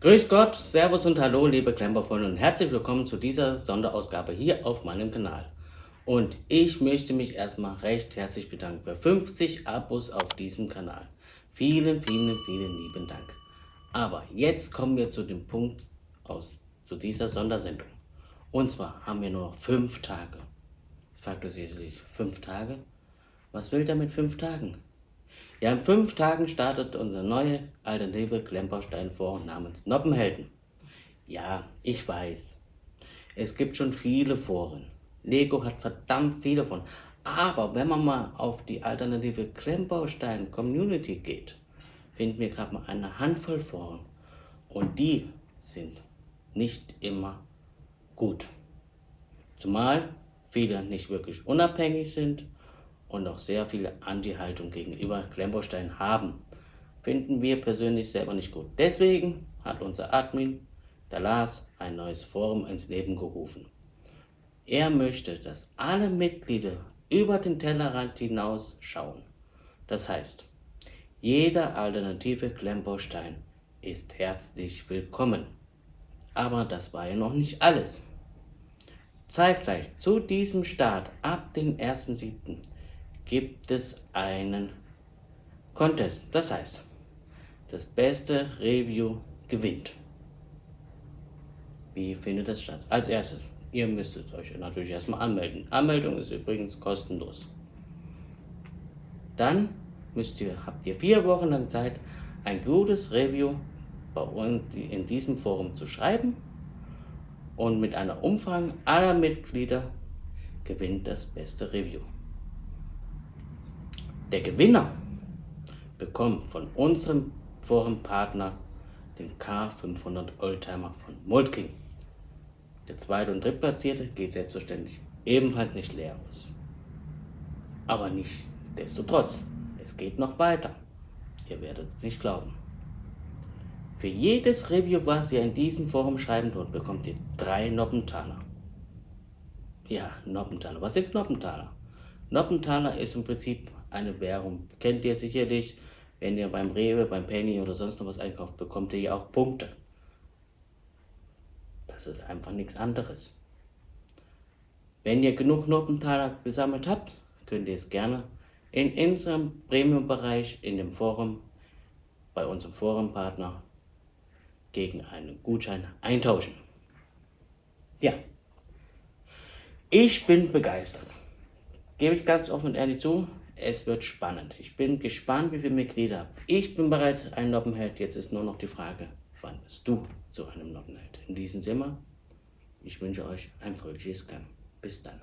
Grüß Gott, Servus und Hallo, liebe Klemperfreunde und herzlich willkommen zu dieser Sonderausgabe hier auf meinem Kanal. Und ich möchte mich erstmal recht herzlich bedanken für 50 Abos auf diesem Kanal. Vielen, vielen, vielen lieben Dank. Aber jetzt kommen wir zu dem Punkt aus zu dieser Sondersendung. Und zwar haben wir nur noch 5 Tage. Fragt ihr sicherlich, 5 Tage? Was will der mit 5 Tagen? Ja, in fünf Tagen startet unser neue alternative Klemperstein-Forum namens Noppenhelden. Ja, ich weiß. Es gibt schon viele Foren. Lego hat verdammt viele von. Aber wenn man mal auf die alternative Klemmbaustein Community geht, finden wir gerade mal eine Handvoll Foren. Und die sind nicht immer gut. Zumal viele nicht wirklich unabhängig sind und auch sehr viele Anti-Haltung gegenüber Klemmbaustein haben, finden wir persönlich selber nicht gut. Deswegen hat unser Admin, der Lars, ein neues Forum ins Leben gerufen. Er möchte, dass alle Mitglieder über den Tellerrand hinaus schauen. Das heißt, jeder alternative Klemmbaustein ist herzlich willkommen. Aber das war ja noch nicht alles. Zeitgleich zu diesem Start ab dem 1.7 gibt es einen Contest. Das heißt, das beste Review gewinnt. Wie findet das statt? Als erstes, ihr müsstet euch natürlich erstmal anmelden. Anmeldung ist übrigens kostenlos. Dann müsst ihr, habt ihr vier Wochen lang Zeit, ein gutes Review bei uns in diesem Forum zu schreiben und mit einer Umfrage aller Mitglieder gewinnt das beste Review. Der Gewinner bekommt von unserem Forenpartner den K500 Oldtimer von Moltking. Der zweite und drittplatzierte geht selbstverständlich ebenfalls nicht leer aus. Aber nicht desto trotz, es geht noch weiter. Ihr werdet es nicht glauben. Für jedes Review, was ihr in diesem Forum schreiben tut, bekommt ihr drei Noppentaler. Ja, Noppentaler. Was sind Noppentaler? Noppentaler ist im Prinzip eine Währung. Kennt ihr sicherlich, wenn ihr beim Rewe, beim Penny oder sonst noch was einkauft, bekommt ihr ja auch Punkte. Das ist einfach nichts anderes. Wenn ihr genug Notentaler gesammelt habt, könnt ihr es gerne in unserem Premium-Bereich in dem Forum bei unserem Forumpartner gegen einen Gutschein eintauschen. Ja, ich bin begeistert. Gebe ich ganz offen und ehrlich zu, es wird spannend. Ich bin gespannt, wie viele Mitglieder. Ich bin bereits ein Noppenheld. Jetzt ist nur noch die Frage, wann bist du zu einem Noppenheld? In diesem Sinne, ich wünsche euch ein fröhliches Camp. Bis dann.